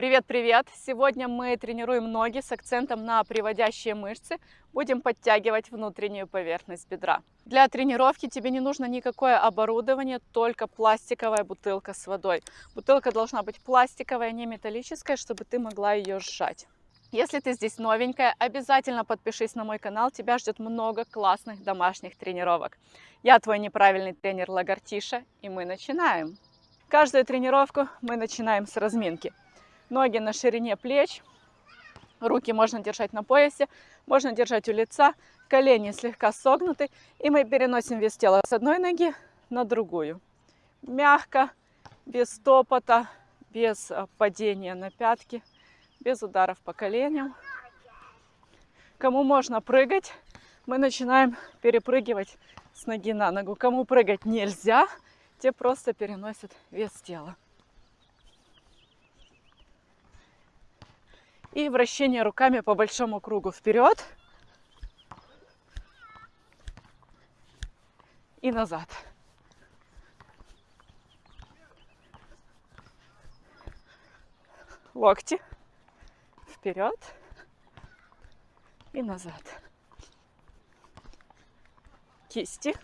Привет-привет! Сегодня мы тренируем ноги с акцентом на приводящие мышцы. Будем подтягивать внутреннюю поверхность бедра. Для тренировки тебе не нужно никакое оборудование, только пластиковая бутылка с водой. Бутылка должна быть пластиковая, не металлическая, чтобы ты могла ее сжать. Если ты здесь новенькая, обязательно подпишись на мой канал, тебя ждет много классных домашних тренировок. Я твой неправильный тренер Лагартиша, и мы начинаем. Каждую тренировку мы начинаем с разминки. Ноги на ширине плеч. Руки можно держать на поясе, можно держать у лица. Колени слегка согнуты. И мы переносим вес тела с одной ноги на другую. Мягко, без топота, без а, падения на пятки, без ударов по коленям. Кому можно прыгать, мы начинаем перепрыгивать с ноги на ногу. Кому прыгать нельзя, те просто переносят вес тела. И вращение руками по большому кругу вперед и назад. Локти вперед и назад. Кисти.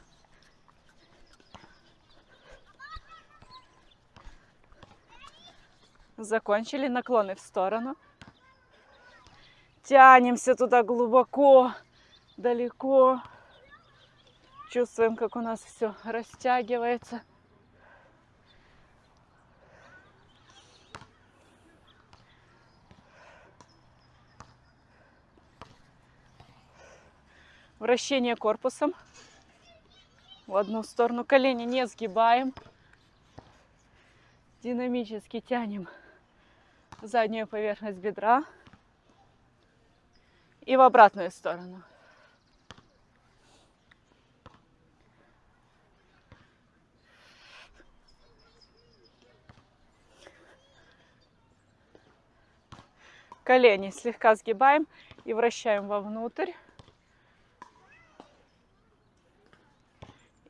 Закончили наклоны в сторону. Тянемся туда глубоко, далеко. Чувствуем, как у нас все растягивается. Вращение корпусом в одну сторону. Колени не сгибаем. Динамически тянем заднюю поверхность бедра и в обратную сторону. Колени слегка сгибаем и вращаем вовнутрь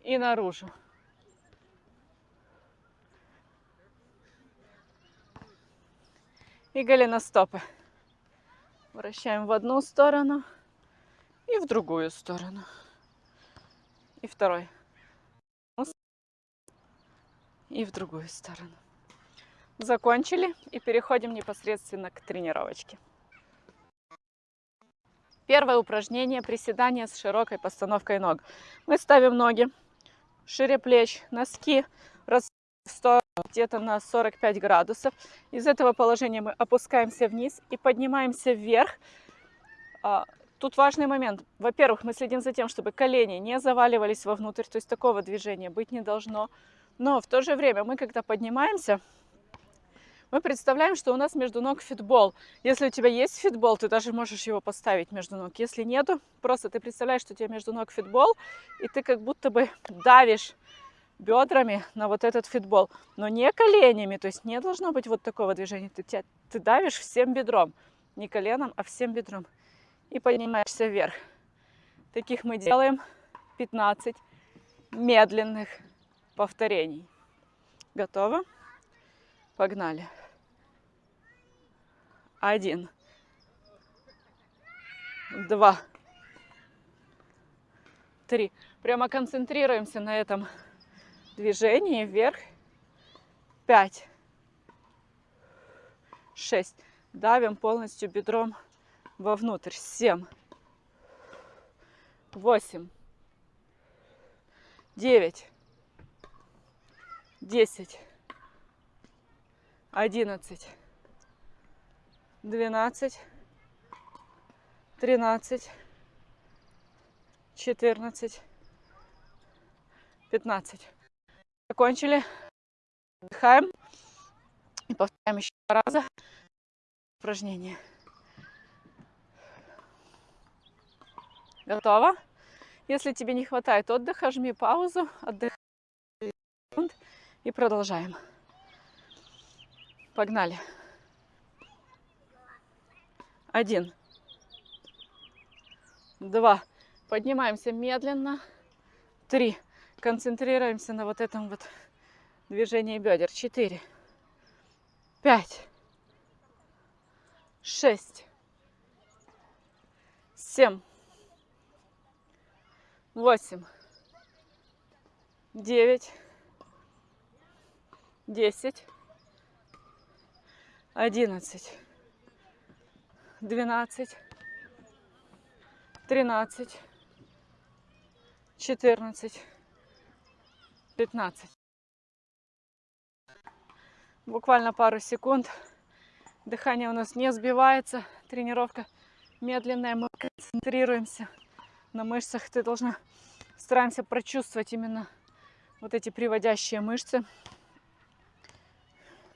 и наружу. И голеностопы. Вращаем в одну сторону и в другую сторону. И второй. И в другую сторону. Закончили и переходим непосредственно к тренировочке. Первое упражнение – приседание с широкой постановкой ног. Мы ставим ноги шире плеч, носки в сторону где-то на 45 градусов. Из этого положения мы опускаемся вниз и поднимаемся вверх. А, тут важный момент. Во-первых, мы следим за тем, чтобы колени не заваливались вовнутрь, то есть такого движения быть не должно. Но в то же время мы, когда поднимаемся, мы представляем, что у нас между ног фитбол. Если у тебя есть фитбол, ты даже можешь его поставить между ног. Если нету, просто ты представляешь, что у тебя между ног фитбол, и ты как будто бы давишь бедрами на вот этот фитбол, но не коленями, то есть не должно быть вот такого движения. Ты, тебя, ты давишь всем бедром, не коленом, а всем бедром. И поднимаешься вверх. Таких мы делаем 15 медленных повторений. Готово? Погнали. Один. Два. Три. Прямо концентрируемся на этом движение вверх. Пять. Шесть. Давим полностью бедром вовнутрь. Семь. Восемь. Девять. Десять. Одиннадцать. Двенадцать. Тринадцать. Четырнадцать. Пятнадцать. Закончили. Отдыхаем. И повторяем еще два раза упражнение. Готово? Если тебе не хватает отдыха, жми паузу, отдыхай и продолжаем. Погнали. Один. Два. Поднимаемся медленно. Три. Концентрируемся на вот этом вот движении бедер. Четыре, пять, шесть, семь, восемь, девять, десять, одиннадцать, двенадцать, тринадцать, четырнадцать, пятнадцать. Буквально пару секунд. Дыхание у нас не сбивается. Тренировка медленная. Мы концентрируемся на мышцах. Ты должна стараемся прочувствовать именно вот эти приводящие мышцы.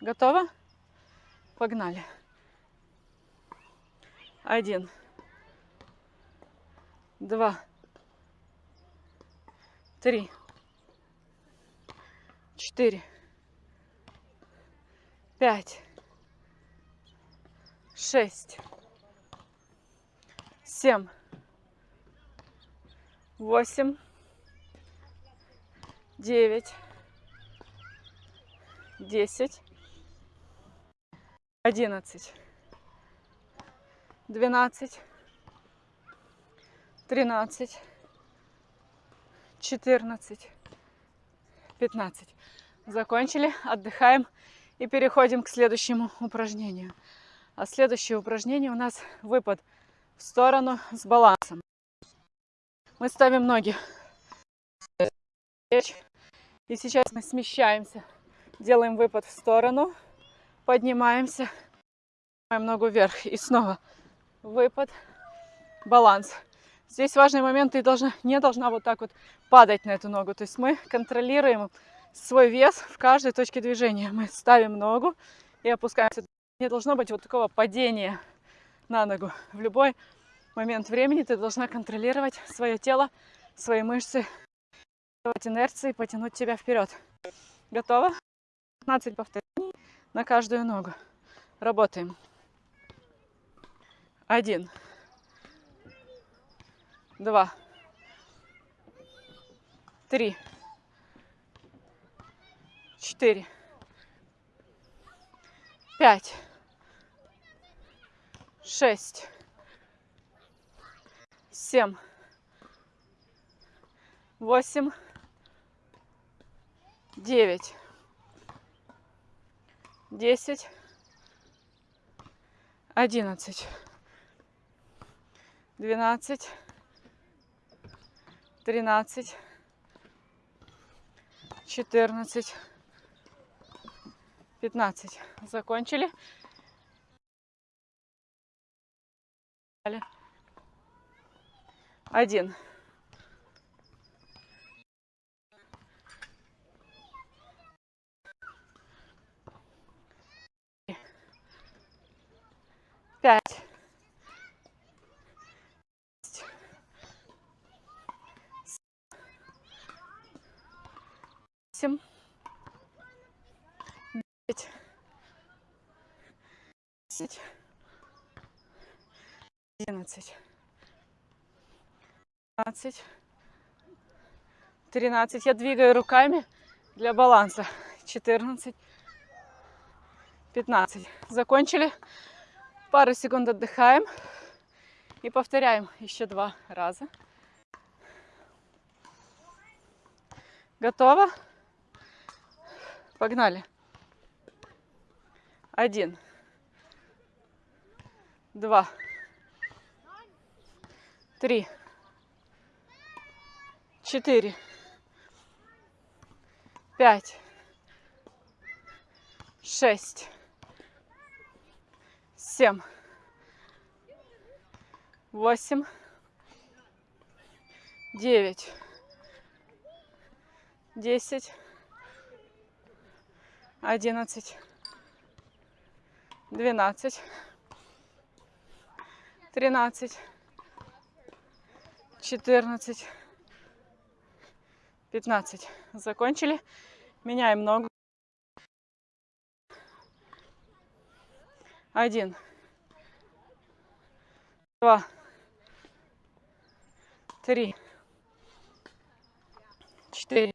Готово? Погнали. Один. Два. Три. Четыре. Пять. Шесть. Семь. Восемь. Девять. Десять. Одиннадцать. Двенадцать. Тринадцать. Четырнадцать. Пятнадцать. Закончили. Отдыхаем. И переходим к следующему упражнению. А следующее упражнение у нас выпад в сторону с балансом. Мы ставим ноги. И сейчас мы смещаемся. Делаем выпад в сторону. Поднимаемся. Поднимаем ногу вверх. И снова выпад. Баланс. Здесь важный момент. Ты должна, не должна вот так вот падать на эту ногу. То есть мы контролируем свой вес в каждой точке движения. Мы ставим ногу и опускаемся. Не должно быть вот такого падения на ногу. В любой момент времени ты должна контролировать свое тело, свои мышцы, давать инерции, потянуть тебя вперед. Готово? 15 повторений на каждую ногу. Работаем. Один. Два. Три четыре, пять, шесть, семь, восемь, девять, десять, одиннадцать, двенадцать, тринадцать, четырнадцать. 15. Закончили. Один. Пять. Семь. 10, 11, 12, 13. Я двигаю руками для баланса. 14, 15. Закончили. Пару секунд отдыхаем. И повторяем еще два раза. Готово? Погнали. Один два, три, четыре, пять, шесть, семь, восемь, девять, десять, одиннадцать, двенадцать тринадцать, четырнадцать, пятнадцать. Закончили. Меняем ногу. Один, два, три, четыре,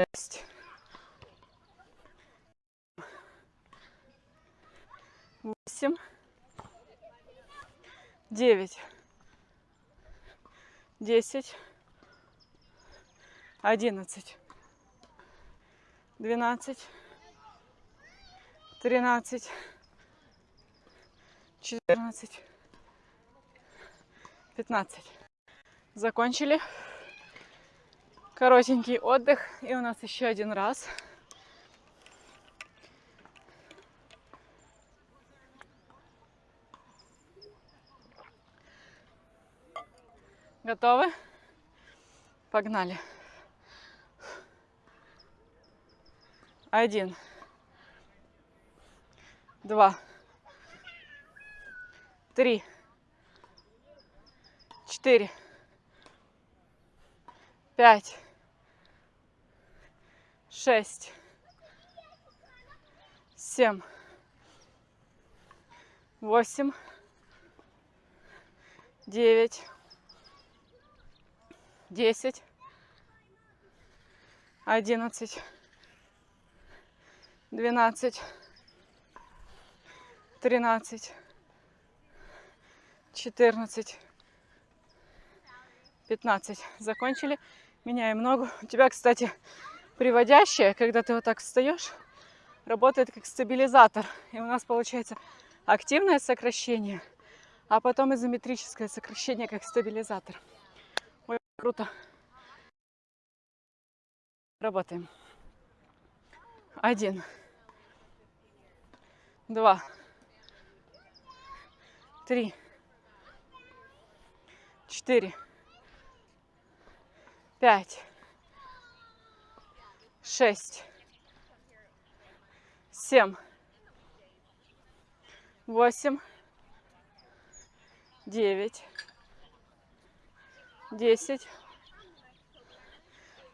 шесть, восемь, девять, десять, одиннадцать, двенадцать, тринадцать, четырнадцать, пятнадцать. Закончили. Коротенький отдых. И у нас еще один раз. Готовы? Погнали. Один. Два. Три. Четыре. Пять. Шесть. Семь. Восемь. Девять десять, одиннадцать, двенадцать, тринадцать, четырнадцать, пятнадцать. Закончили. Меняем ногу. У тебя, кстати, приводящая, когда ты вот так встаешь, работает как стабилизатор. И у нас получается активное сокращение, а потом изометрическое сокращение как стабилизатор. Круто. Работаем. Один. Два. Три. Четыре. Пять. Шесть. Семь. Восемь. Девять десять,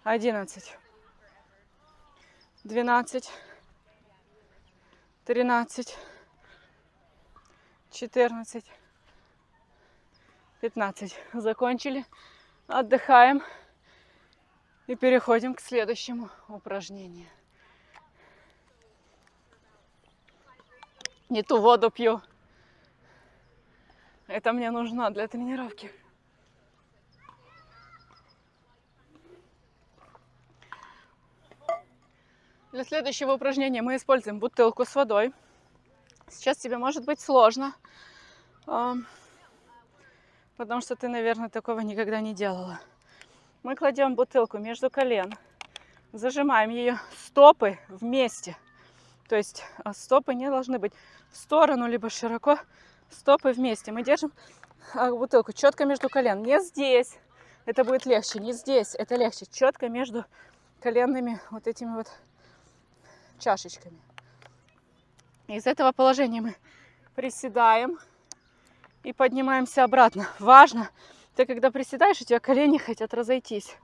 одиннадцать, двенадцать, тринадцать, четырнадцать, пятнадцать. Закончили. Отдыхаем. И переходим к следующему упражнению. Не ту воду пью. Это мне нужно для тренировки. Для следующего упражнения мы используем бутылку с водой. Сейчас тебе может быть сложно, потому что ты, наверное, такого никогда не делала. Мы кладем бутылку между колен, зажимаем ее стопы вместе. То есть а, стопы не должны быть в сторону, либо широко, стопы вместе. Мы держим а, бутылку четко между колен. Не здесь, это будет легче, не здесь, это легче. Четко между коленными вот этими вот чашечками. Из этого положения мы приседаем и поднимаемся обратно. Важно, ты когда приседаешь, у тебя колени хотят разойтись.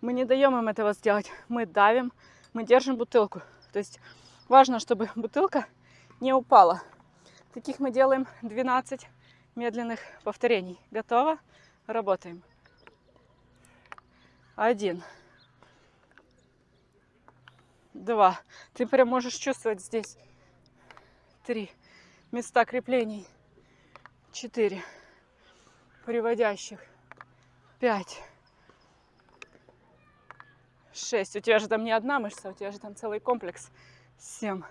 Мы не даем им этого сделать. Мы давим, мы держим бутылку. То есть важно, чтобы бутылка не упала. Таких мы делаем 12 медленных повторений. Готово? Работаем. Один два. Ты прям можешь чувствовать здесь. Три. Места креплений. Четыре. Приводящих. Пять. Шесть. У тебя же там не одна мышца, у тебя же там целый комплекс. Семь.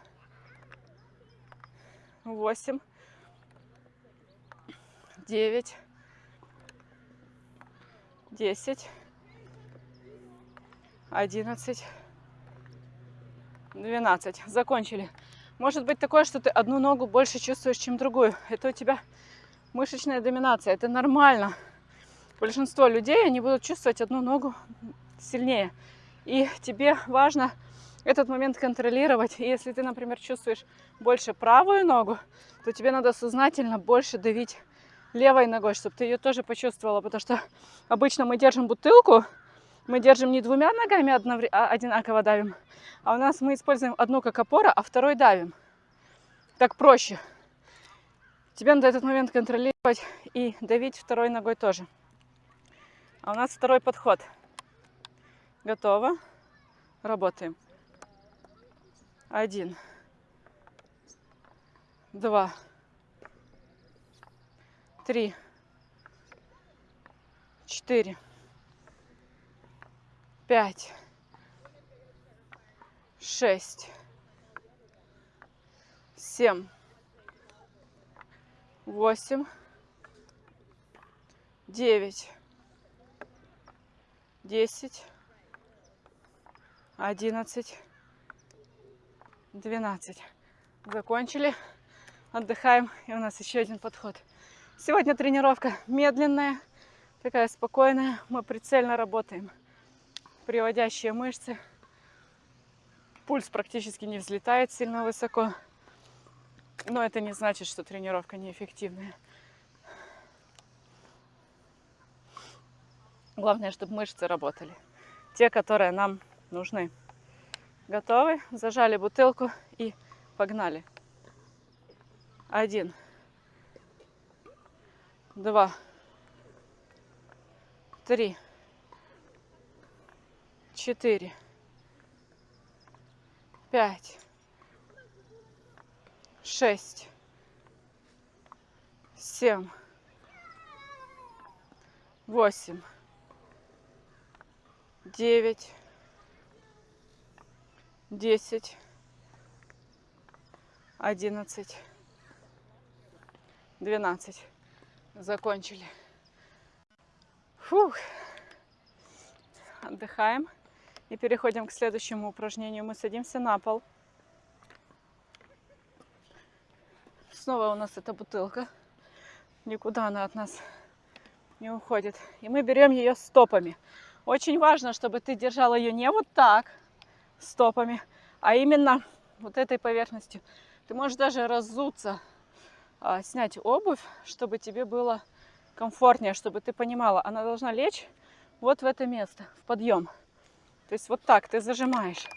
Восемь. Девять. Десять. Одиннадцать. 12. Закончили. Может быть такое, что ты одну ногу больше чувствуешь, чем другую. Это у тебя мышечная доминация. Это нормально. Большинство людей, они будут чувствовать одну ногу сильнее. И тебе важно этот момент контролировать. И если ты, например, чувствуешь больше правую ногу, то тебе надо сознательно больше давить левой ногой, чтобы ты ее тоже почувствовала. Потому что обычно мы держим бутылку, мы держим не двумя ногами одновременно, одинаково давим, а у нас мы используем одну как опора, а второй давим. Так проще. Тебе надо этот момент контролировать и давить второй ногой тоже. А у нас второй подход. Готово. Работаем. Один. Два. три, четыре, пять, шесть, семь, восемь, девять, десять, одиннадцать, двенадцать. Закончили. Отдыхаем. И у нас еще один подход. Сегодня тренировка медленная, такая спокойная. Мы прицельно работаем. Приводящие мышцы. Пульс практически не взлетает сильно высоко. Но это не значит, что тренировка неэффективная. Главное, чтобы мышцы работали. Те, которые нам нужны. Готовы? Зажали бутылку и погнали. Один. Два. Три. Четыре. Пять. Шесть. Семь. Восемь. Девять. Десять. Одиннадцать. Двенадцать. Закончили. Фух. Отдыхаем. И переходим к следующему упражнению. Мы садимся на пол. Снова у нас эта бутылка. Никуда она от нас не уходит. И мы берем ее стопами. Очень важно, чтобы ты держал ее не вот так, стопами, а именно вот этой поверхностью. Ты можешь даже разуться а, снять обувь, чтобы тебе было комфортнее, чтобы ты понимала, она должна лечь вот в это место, в подъем. То есть вот так ты зажимаешь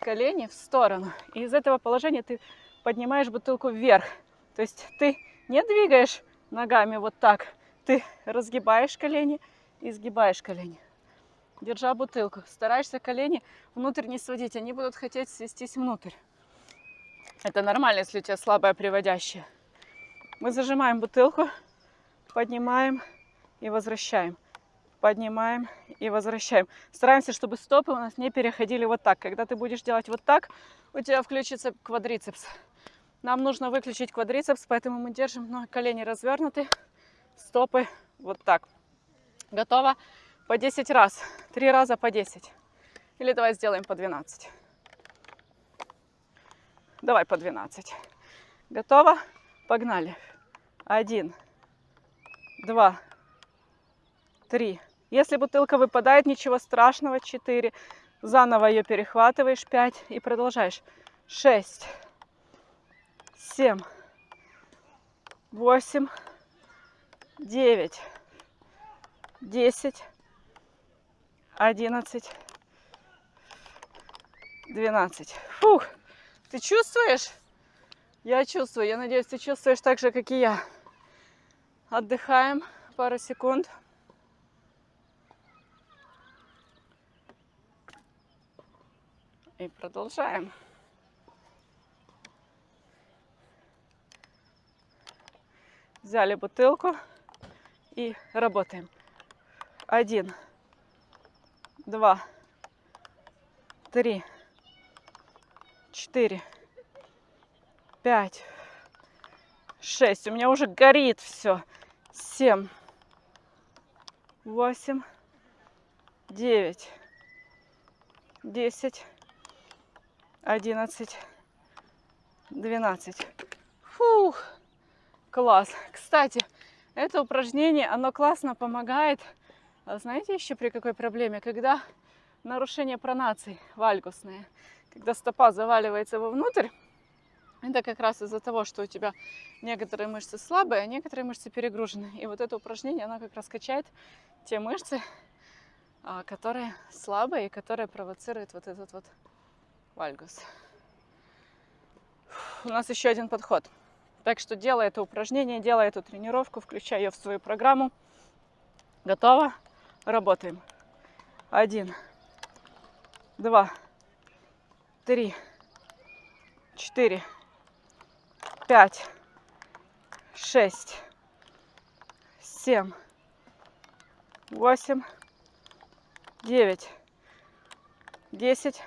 колени в сторону. И из этого положения ты поднимаешь бутылку вверх. То есть ты не двигаешь ногами вот так, ты разгибаешь колени и сгибаешь колени. Держа бутылку. Стараешься колени внутрь не сводить, они будут хотеть свестись внутрь. Это нормально, если у тебя слабая приводящая. Мы зажимаем бутылку, поднимаем и возвращаем. Поднимаем и возвращаем. Стараемся, чтобы стопы у нас не переходили вот так. Когда ты будешь делать вот так, у тебя включится квадрицепс. Нам нужно выключить квадрицепс, поэтому мы держим но колени развернуты, стопы вот так. Готово? По 10 раз. Три раза по 10. Или давай сделаем по 12. Давай по 12. Готово? Погнали. Один, два, три. Если бутылка выпадает, ничего страшного. Четыре. Заново ее перехватываешь. Пять. И продолжаешь. Шесть, семь, восемь, девять, десять, одиннадцать, двенадцать. Фух. Ты чувствуешь? Я чувствую, я надеюсь, ты чувствуешь так же, как и я. Отдыхаем пару секунд. И продолжаем. Взяли бутылку и работаем. Один, два, три, четыре, пять, шесть. У меня уже горит все. Семь, восемь, девять, десять, одиннадцать, двенадцать. Фух, класс. Кстати, это упражнение, оно классно помогает. А знаете еще при какой проблеме? Когда нарушение пронаций вальгусные. Когда стопа заваливается вовнутрь, это как раз из-за того, что у тебя некоторые мышцы слабые, а некоторые мышцы перегружены. И вот это упражнение, оно как раз качает те мышцы, а, которые слабые и которые провоцируют вот этот вот вальгус. У нас еще один подход. Так что делай это упражнение, делай эту тренировку, включай ее в свою программу. Готово? Работаем. Один, два, три, четыре, пять, шесть, семь, восемь, девять, десять,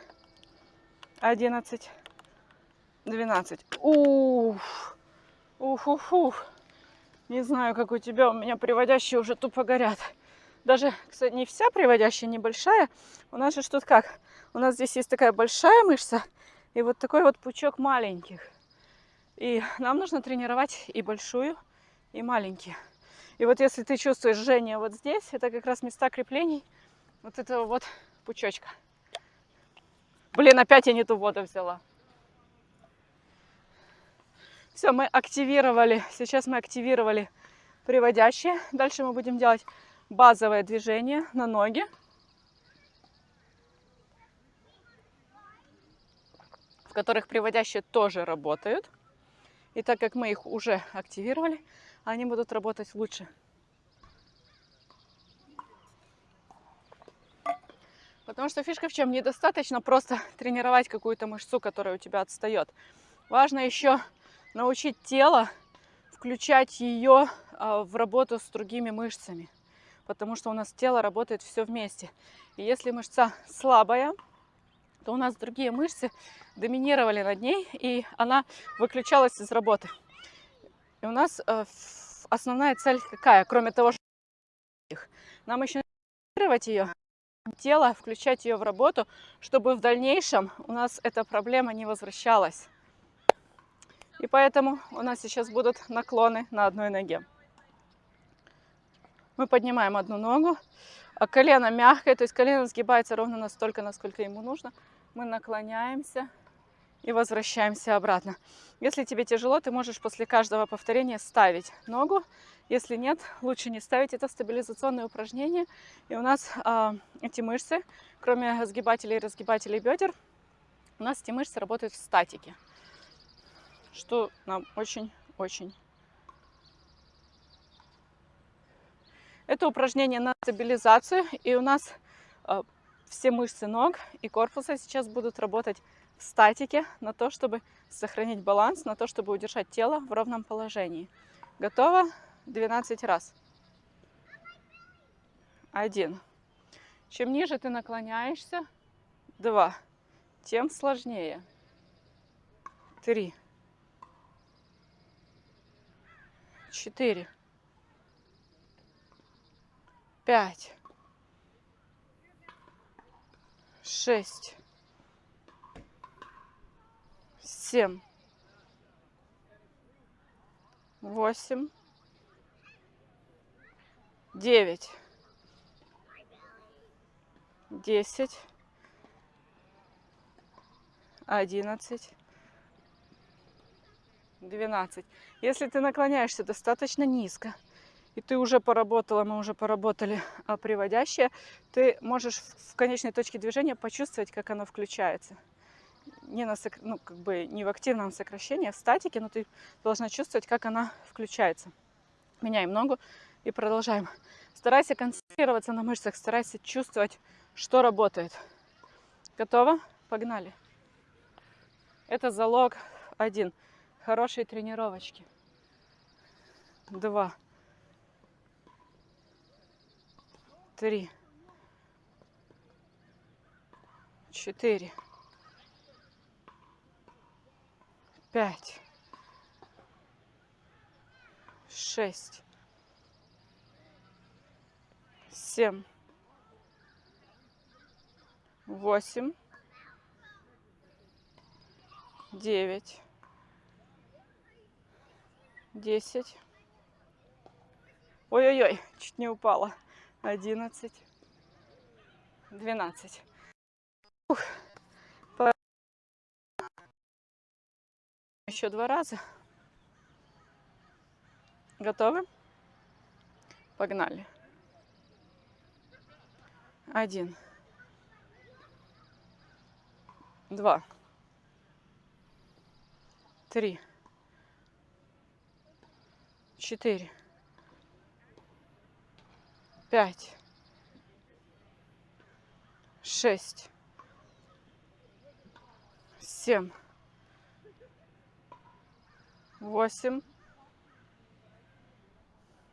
одиннадцать, двенадцать. Уф, уф, уф, уф. Не знаю, как у тебя, у меня приводящие уже тупо горят. Даже, кстати, не вся приводящая, небольшая. У нас же тут как? У нас здесь есть такая большая мышца и вот такой вот пучок маленьких. И нам нужно тренировать и большую, и маленькие. И вот если ты чувствуешь жжение вот здесь, это как раз места креплений вот этого вот пучочка. Блин, опять я не ту воду взяла. Все, мы активировали, сейчас мы активировали приводящие. Дальше мы будем делать базовое движение на ноги. в которых приводящие тоже работают. И так как мы их уже активировали, они будут работать лучше. Потому что фишка в чем? Недостаточно просто тренировать какую-то мышцу, которая у тебя отстает. Важно еще научить тело включать ее а, в работу с другими мышцами. Потому что у нас тело работает все вместе. И если мышца слабая, то у нас другие мышцы доминировали над ней, и она выключалась из работы. И у нас э, основная цель какая, кроме того, что нам еще тренировать ее, тело, включать ее в работу, чтобы в дальнейшем у нас эта проблема не возвращалась. И поэтому у нас сейчас будут наклоны на одной ноге. Мы поднимаем одну ногу, а колено мягкое, то есть колено сгибается ровно настолько, насколько ему нужно. Мы наклоняемся и возвращаемся обратно. Если тебе тяжело, ты можешь после каждого повторения ставить ногу. Если нет, лучше не ставить. Это стабилизационное упражнение. И у нас э, эти мышцы, кроме сгибателей и разгибателей бедер, у нас эти мышцы работают в статике. Что нам очень-очень Это упражнение на стабилизацию. И у нас э, все мышцы ног и корпуса сейчас будут работать в статике на то, чтобы сохранить баланс, на то, чтобы удержать тело в ровном положении. Готово? 12 раз. Один. Чем ниже ты наклоняешься, два, тем сложнее. Три. Четыре пять, шесть, семь, восемь, девять, десять, одиннадцать, двенадцать. Если ты наклоняешься достаточно низко, и ты уже поработала, мы уже поработали а, приводящее, ты можешь в конечной точке движения почувствовать, как оно включается. Не, на, ну, как бы не в активном сокращении, а в статике, но ты должна чувствовать, как она включается. Меняем ногу и продолжаем. Старайся концентрироваться на мышцах, старайся чувствовать, что работает. Готово? Погнали. Это залог один. Хорошей тренировочки. Два. три, четыре, пять, шесть, семь, восемь, девять, десять. Ой-ой-ой, чуть не упала одиннадцать, двенадцать. Еще два раза. Готовы? Погнали. Один. Два. Три. Четыре. Пять, шесть, семь, восемь,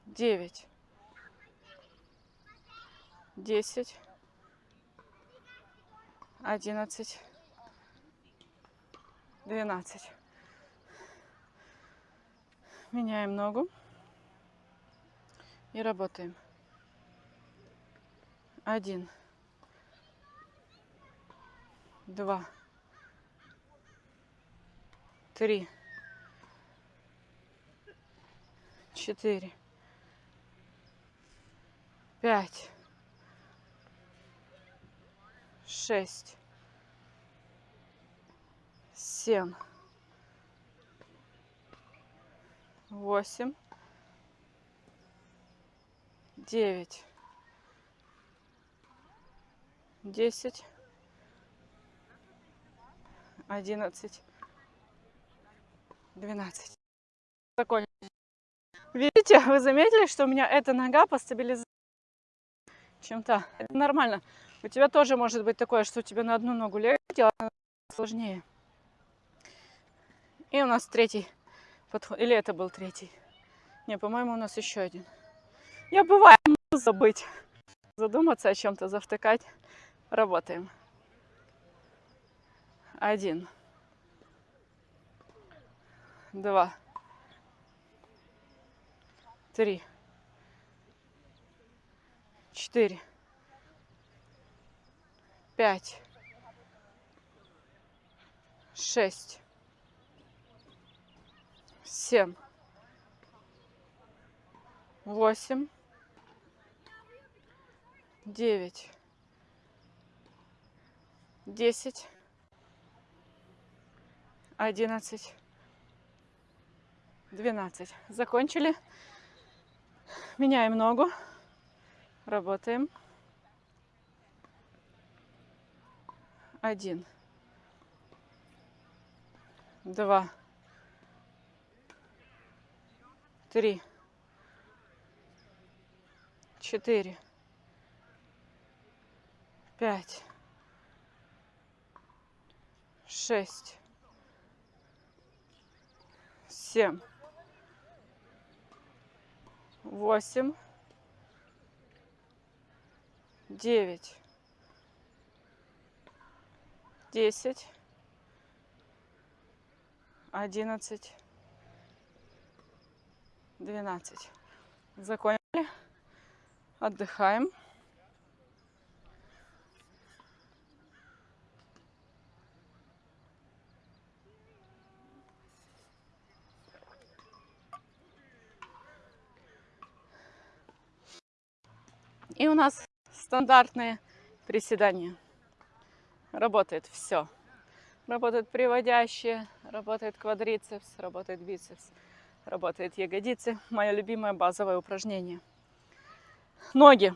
девять, десять, одиннадцать, двенадцать. Меняем ногу и работаем. Один, два, три, четыре, пять, шесть, семь, восемь, девять, десять, одиннадцать, двенадцать. Закончили. Видите, вы заметили, что у меня эта нога по стабилизации чем-то. Это нормально. У тебя тоже может быть такое, что у тебя на одну ногу легче, а сложнее. И у нас третий подход. Или это был третий? Не, по-моему, у нас еще один. Я бывает могу забыть. Задуматься о чем-то, завтыкать. Работаем. Один. Два. Три. Четыре. Пять. Шесть. Семь. Восемь. Девять. Десять. Одиннадцать. Двенадцать. Закончили. Меняем ногу. Работаем. Один. Два. Три. Четыре. Пять. Шесть. Семь. Восемь. Девять. Десять. Одиннадцать. Двенадцать. Закончили. Отдыхаем. И у нас стандартные приседания. Работает все. Работает приводящие, работает квадрицепс, работает бицепс, работает ягодицы. Мое любимое базовое упражнение. Ноги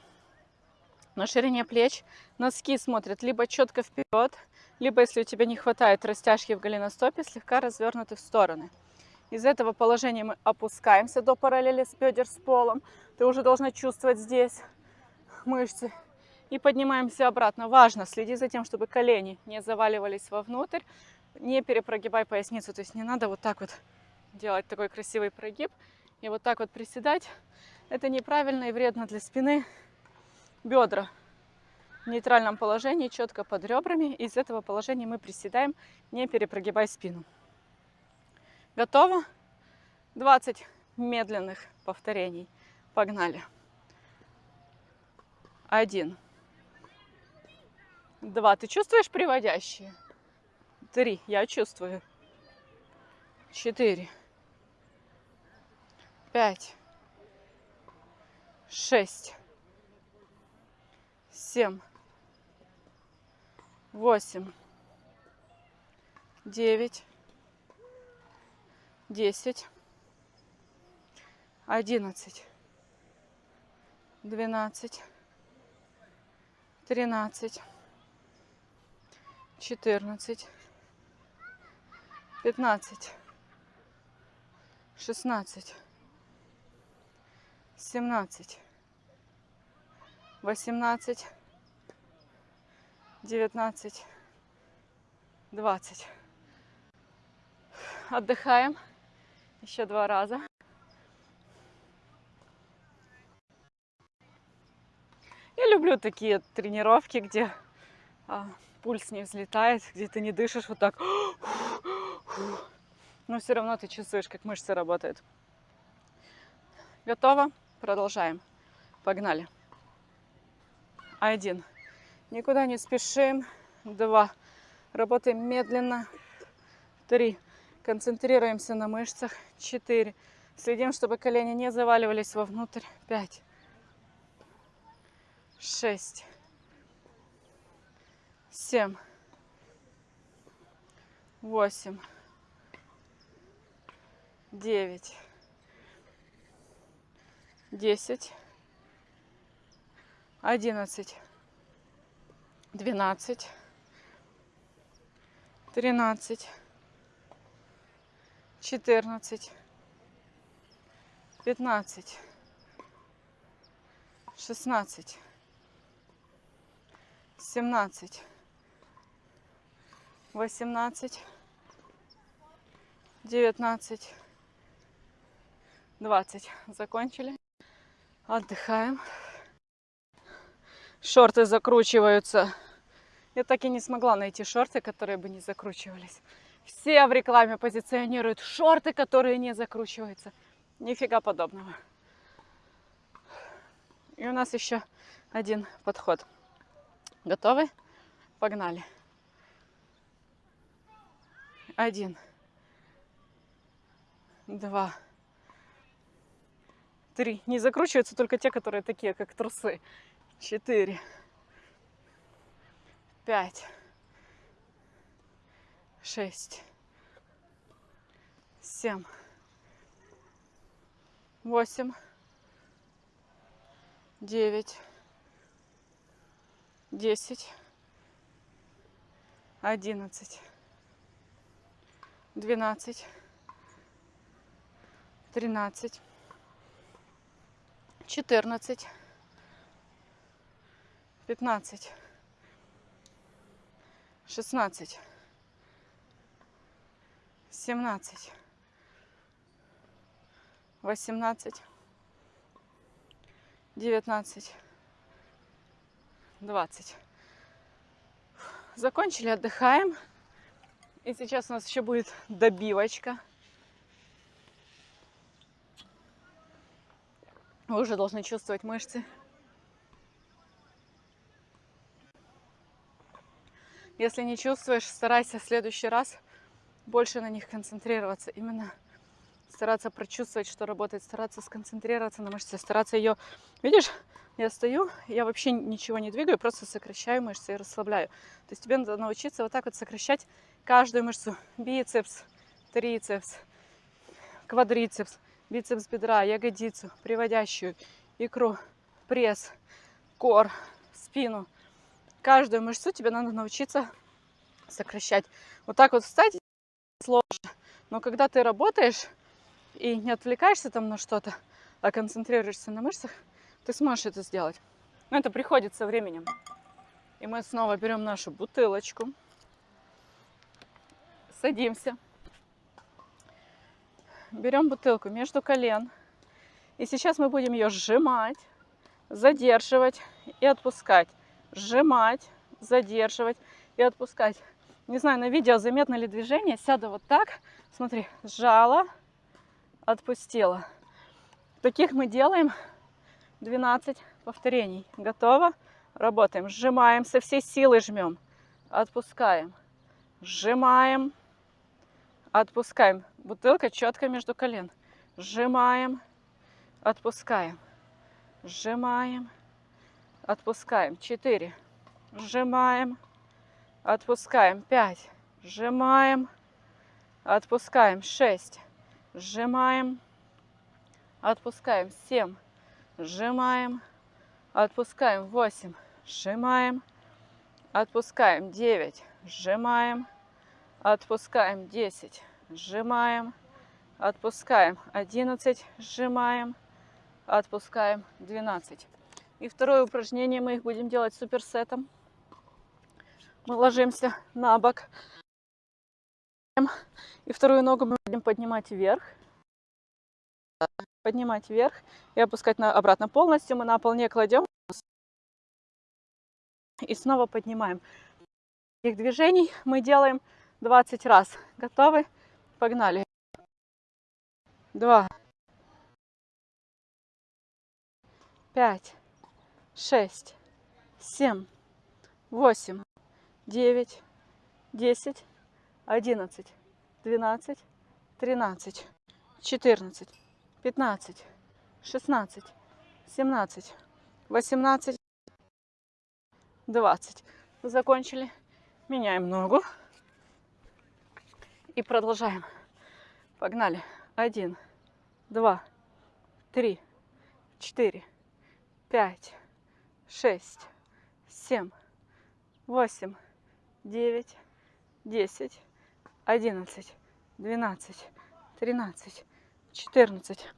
на ширине плеч. Носки смотрят либо четко вперед, либо, если у тебя не хватает растяжки в голеностопе, слегка развернуты в стороны. Из этого положения мы опускаемся до параллели с бедер с полом. Ты уже должна чувствовать здесь мышцы. И поднимаемся обратно. Важно, следи за тем, чтобы колени не заваливались вовнутрь. Не перепрогибай поясницу. То есть не надо вот так вот делать такой красивый прогиб. И вот так вот приседать. Это неправильно и вредно для спины. Бедра в нейтральном положении, четко под ребрами. Из этого положения мы приседаем, не перепрогибай спину. Готово? 20 медленных повторений. Погнали. Один. Два. Ты чувствуешь приводящие? Три. Я чувствую. Четыре. Пять. Шесть. Семь. Восемь. Девять. Десять. Одиннадцать. Двенадцать тринадцать, четырнадцать, пятнадцать, шестнадцать, семнадцать, восемнадцать, девятнадцать, двадцать. Отдыхаем еще два раза. Я люблю люблю такие тренировки, где а, пульс не взлетает, где ты не дышишь вот так. Но все равно ты чувствуешь, как мышцы работают. Готово? Продолжаем. Погнали. Один. Никуда не спешим. Два. Работаем медленно. Три. Концентрируемся на мышцах. Четыре. Следим, чтобы колени не заваливались вовнутрь. Пять. Шесть. Семь. Восемь. Девять. Десять. Одиннадцать. Двенадцать. Тринадцать. Четырнадцать. Пятнадцать. Шестнадцать. Семнадцать. Восемнадцать. Девятнадцать. Двадцать. Закончили. Отдыхаем. Шорты закручиваются. Я так и не смогла найти шорты, которые бы не закручивались. Все в рекламе позиционируют шорты, которые не закручиваются. Нифига подобного. И у нас еще один подход. Готовы? Погнали. Один. Два. Три. Не закручиваются только те, которые такие, как трусы. Четыре. Пять. Шесть. Семь восемь, девять, десять, одиннадцать, двенадцать, тринадцать, четырнадцать, пятнадцать, шестнадцать, семнадцать, 18, 19, 20. Закончили, отдыхаем. И сейчас у нас еще будет добивочка. Вы уже должны чувствовать мышцы. Если не чувствуешь, старайся в следующий раз больше на них концентрироваться. Именно стараться прочувствовать, что работает, стараться сконцентрироваться на мышце, стараться ее... Видишь, я стою, я вообще ничего не двигаю, просто сокращаю мышцы и расслабляю. То есть тебе надо научиться вот так вот сокращать каждую мышцу. Бицепс, трицепс, квадрицепс, бицепс бедра, ягодицу, приводящую, икру, пресс, кор, спину. Каждую мышцу тебе надо научиться сокращать. Вот так вот встать сложно. Но когда ты работаешь, и не отвлекаешься там на что-то, а концентрируешься на мышцах, ты сможешь это сделать. Но это приходит со временем. И мы снова берем нашу бутылочку, садимся, берем бутылку между колен. И сейчас мы будем ее сжимать, задерживать и отпускать. Сжимать, задерживать и отпускать. Не знаю, на видео заметно ли движение. Сяду вот так. Смотри, сжала, отпустила. Таких мы делаем 12 повторений. Готово? Работаем. Сжимаем, со всей силы жмем. Отпускаем. Сжимаем. Отпускаем. Бутылка четко между колен. Сжимаем. Отпускаем. Сжимаем. Отпускаем. 4. Сжимаем. Отпускаем. 5. Сжимаем. Отпускаем. 6 сжимаем, отпускаем 7, сжимаем, отпускаем 8, сжимаем, отпускаем 9, сжимаем, отпускаем 10, сжимаем, отпускаем 11, сжимаем, отпускаем 12. И второе упражнение мы их будем делать суперсетом. Мы ложимся на бок, и вторую ногу мы будем поднимать вверх. Поднимать вверх и опускать на, обратно полностью. Мы на пол не кладем. И снова поднимаем. Этих движений мы делаем 20 раз. Готовы? Погнали. Два. Пять. Шесть. Семь. Восемь. Девять. Десять. Одиннадцать. Двенадцать. Тринадцать. Четырнадцать. Пятнадцать. Шестнадцать. Семнадцать. Восемнадцать. Двадцать. Закончили. Меняем ногу. И продолжаем. Погнали. Один, два, три, четыре, пять, шесть, семь, восемь, девять, десять, одиннадцать, двенадцать, тринадцать, четырнадцать,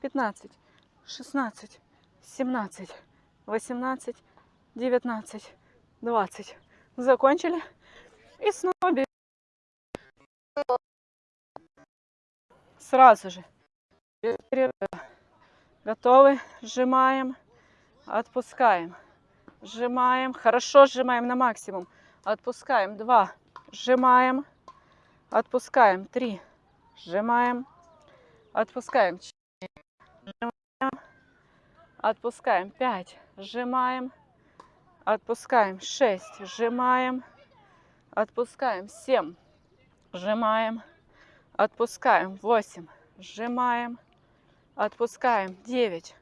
пятнадцать, шестнадцать, семнадцать, восемнадцать, девятнадцать, двадцать. Закончили. И снова берем. Сразу же. Готовы? Сжимаем, отпускаем. Сжимаем, хорошо сжимаем на максимум. Отпускаем. Два. Сжимаем, отпускаем. Три. Сжимаем, отпускаем. Четыре. Отпускаем. Пять. Сжимаем, отпускаем. Шесть. Сжимаем, отпускаем. Семь. Сжимаем, отпускаем. Восемь. Сжимаем, отпускаем. Девять.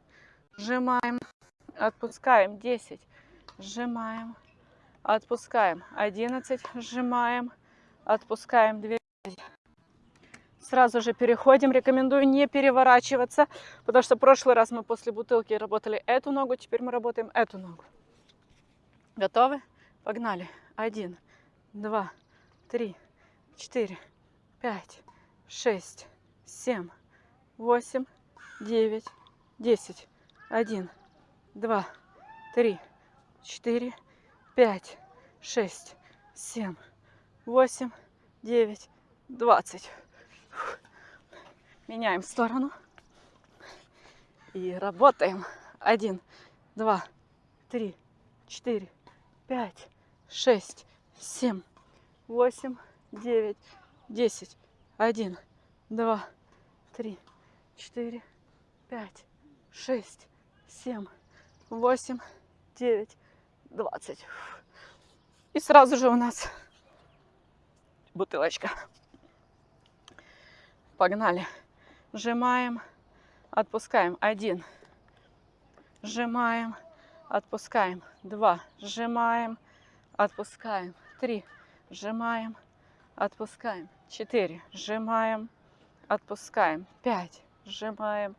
Сжимаем, отпускаем. Десять. Сжимаем, отпускаем. Одиннадцать. Сжимаем, отпускаем. Двенадцать. Сразу же переходим. Рекомендую не переворачиваться, потому что в прошлый раз мы после бутылки работали эту ногу, теперь мы работаем эту ногу. Готовы? Погнали. Один, два, три, четыре, пять, шесть, семь, восемь, девять, десять, один, два, три, четыре, пять, шесть, семь, восемь, девять, двадцать. Меняем сторону и работаем. Один, два, три, четыре, пять, шесть, семь, восемь, девять, десять, один, два, три, четыре, пять, шесть, семь, восемь, девять, двадцать. И сразу же у нас бутылочка. Погнали. Сжимаем, отпускаем. Один. Сжимаем, отпускаем. Два. Сжимаем, отпускаем. Три. Сжимаем, отпускаем. Четыре. Сжимаем, отпускаем. Пять. Сжимаем,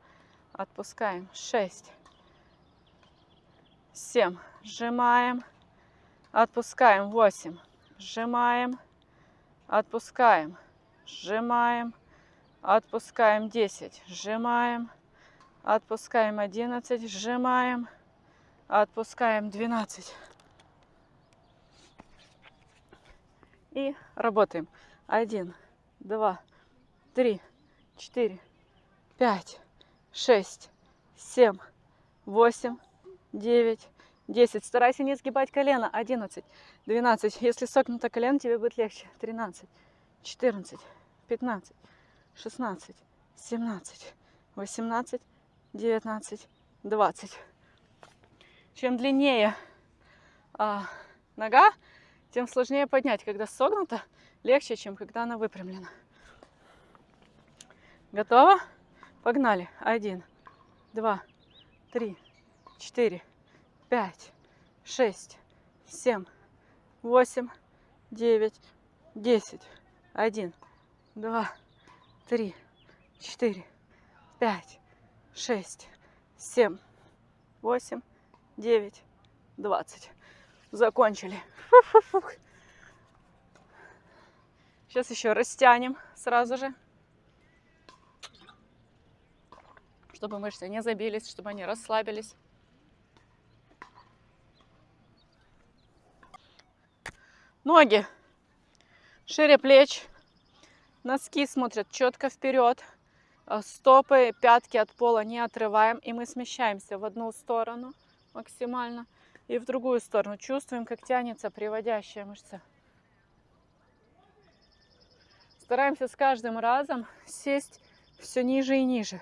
отпускаем. Шесть. Семь. Сжимаем, отпускаем. Восемь. Сжимаем, отпускаем. Сжимаем, отпускаем. Десять. Сжимаем, отпускаем. Одиннадцать. Сжимаем, отпускаем. Двенадцать. И работаем. Один, два, три, четыре, пять, шесть, семь, восемь, девять, десять. Старайся не сгибать колено. Одиннадцать, двенадцать. Если согнуто колено, тебе будет легче. Тринадцать, четырнадцать, пятнадцать, шестнадцать, семнадцать, восемнадцать, девятнадцать, двадцать. Чем длиннее а, нога, тем сложнее поднять. Когда согнута, легче, чем когда она выпрямлена. Готово? Погнали. Один, два, три, четыре, пять, шесть, семь, восемь, девять, десять. Один, два, три, четыре, пять, шесть, семь, восемь, девять, двадцать. Закончили. Сейчас еще растянем сразу же, чтобы мышцы не забились, чтобы они расслабились. Ноги шире плеч, носки смотрят четко вперед, а стопы, пятки от пола не отрываем, и мы смещаемся в одну сторону максимально. И в другую сторону. Чувствуем, как тянется приводящая мышца. Стараемся с каждым разом сесть все ниже и ниже.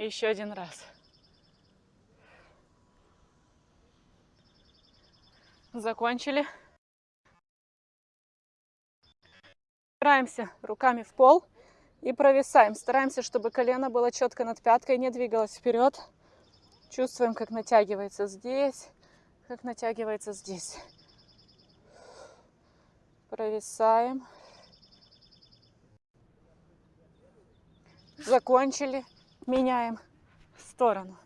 Еще один раз. Закончили. Опираемся руками в пол и провисаем. Стараемся, чтобы колено было четко над пяткой, не двигалось вперед. Чувствуем, как натягивается здесь, как натягивается здесь. Провисаем. Закончили. Меняем сторону.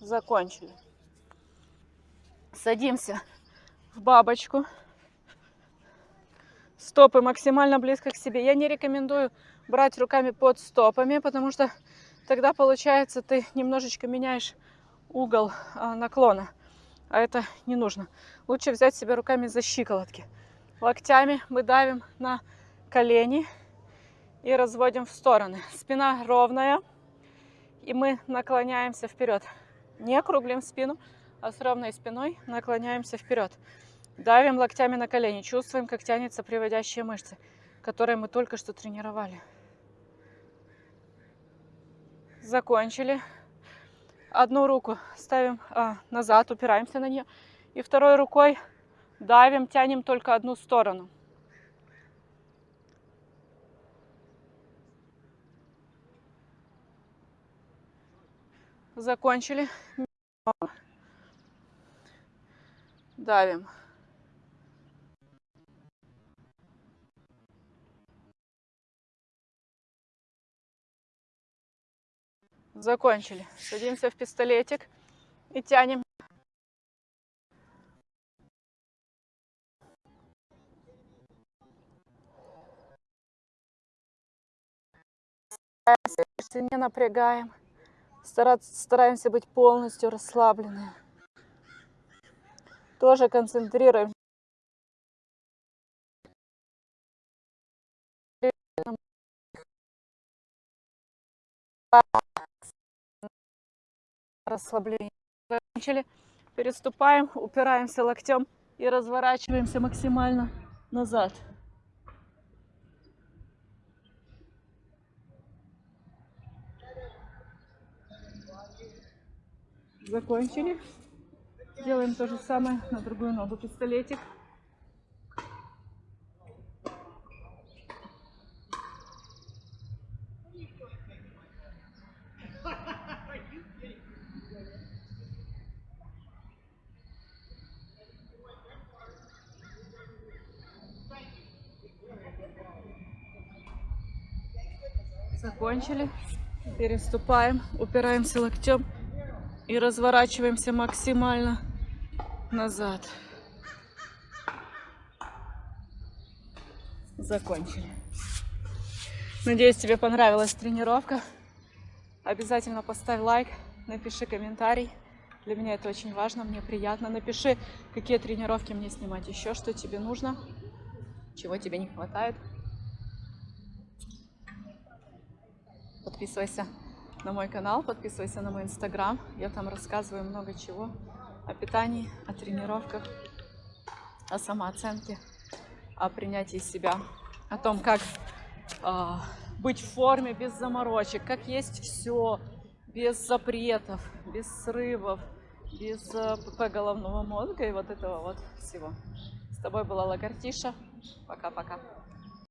Закончили. Садимся в бабочку. Стопы максимально близко к себе. Я не рекомендую брать руками под стопами, потому что тогда получается ты немножечко меняешь угол а, наклона. А это не нужно. Лучше взять себя руками за щиколотки. Локтями мы давим на колени и разводим в стороны. Спина ровная. И мы наклоняемся вперед. Не округлим спину, а с ровной спиной наклоняемся вперед. Давим локтями на колени. Чувствуем, как тянется приводящие мышцы, которые мы только что тренировали. Закончили. Одну руку ставим а, назад, упираемся на нее. И второй рукой давим, тянем только одну сторону. Закончили. Давим. Закончили. Садимся в пистолетик и тянем. Не напрягаем. Стараемся быть полностью расслабленными. Тоже концентрируем расслабление. Закончили. Переступаем, упираемся локтем и разворачиваемся максимально назад. Закончили. Делаем то же самое на другую ногу. Пистолетик. Закончили. Переступаем, упираемся локтем и разворачиваемся максимально назад. Закончили. Надеюсь, тебе понравилась тренировка. Обязательно поставь лайк, напиши комментарий. Для меня это очень важно, мне приятно. Напиши, какие тренировки мне снимать еще, что тебе нужно, чего тебе не хватает. Подписывайся на мой канал, подписывайся на мой инстаграм. Я там рассказываю много чего о питании, о тренировках, о самооценке, о принятии себя, о том, как э, быть в форме без заморочек, как есть все, без запретов, без срывов, без э, ПП головного мозга и вот этого вот всего. С тобой была Лагартиша. Пока-пока.